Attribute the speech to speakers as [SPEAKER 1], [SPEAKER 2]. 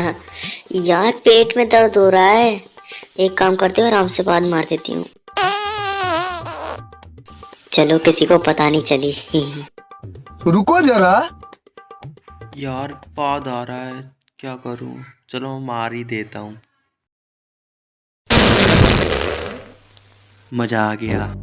[SPEAKER 1] हाँ, यार पेट में दर्द हो रहा है। एक काम करती हूँ आराम से बाद मार देती हूँ। चलो किसी को पता नहीं चली।
[SPEAKER 2] रुको जरा।
[SPEAKER 3] यार बाद आ रहा है क्या करूँ? चलो मार ही देता हूँ। मज़ा आ गया।